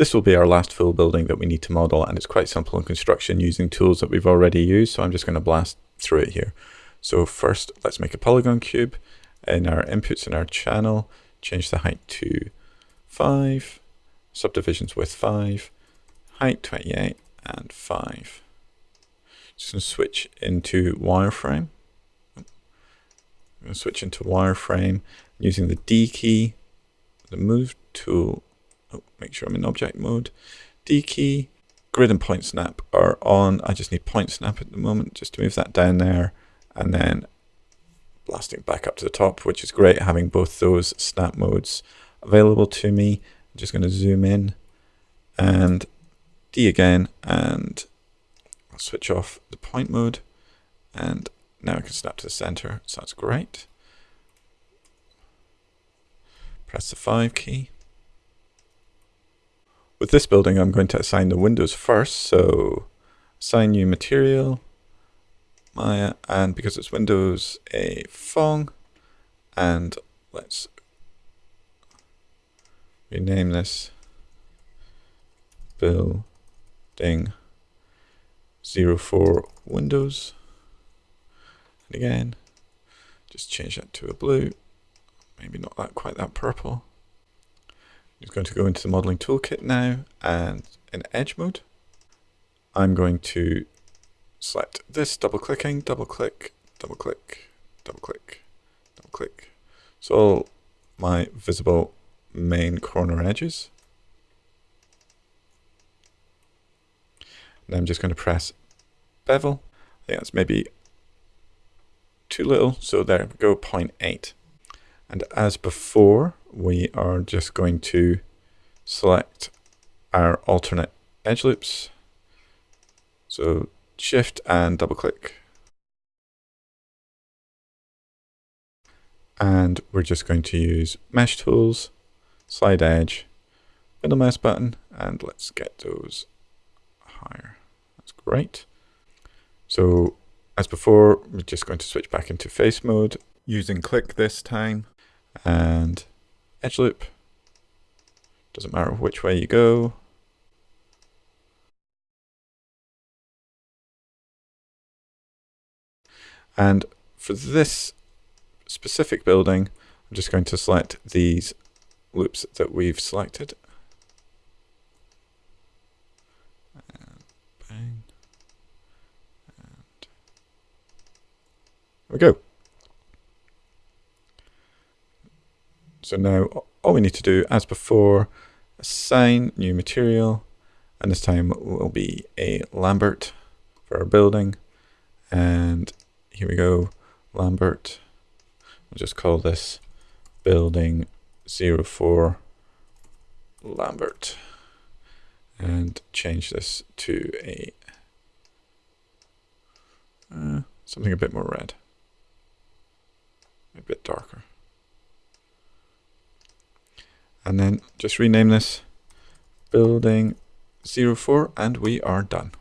This will be our last full building that we need to model and it's quite simple in construction using tools that we've already used. So I'm just going to blast through it here. So first, let's make a polygon cube. In our inputs in our channel, change the height to 5, subdivisions with 5, height 28 and 5. Just going to switch into wireframe. I'm going to switch into wireframe using the D key, the move tool oh, make sure I'm in object mode. D key, grid and point snap are on. I just need point snap at the moment just to move that down there and then blasting back up to the top, which is great having both those snap modes available to me. I'm just going to zoom in and D again and I'll switch off the point mode and now I can snap to the center. So that's great. Press the 5 key. With this building, I'm going to assign the windows first. So assign new material, Maya, and because it's Windows, a Phong. and let's rename this building 04 Windows. And again, just change that to a blue, maybe not that quite that purple. I'm going to go into the modeling toolkit now and in edge mode, I'm going to select this double clicking, double click, double click, double click, double click. So all my visible main corner edges. I'm just going to press bevel. I think that's maybe too little. So there we go, 0.8. And as before, we are just going to select our alternate edge loops. So shift and double click. And we're just going to use mesh tools, slide edge, middle mouse button, and let's get those higher. That's great. So as before, we're just going to switch back into face mode using click this time and edge loop. Doesn't matter which way you go. And for this specific building, I'm just going to select these loops that we've selected. And bang. And there we go. So now all we need to do, as before, assign new material, and this time will be a Lambert for our building. And here we go, Lambert. We'll just call this building 04 Lambert and change this to a uh, something a bit more red, a bit darker and then just rename this building 04 and we are done.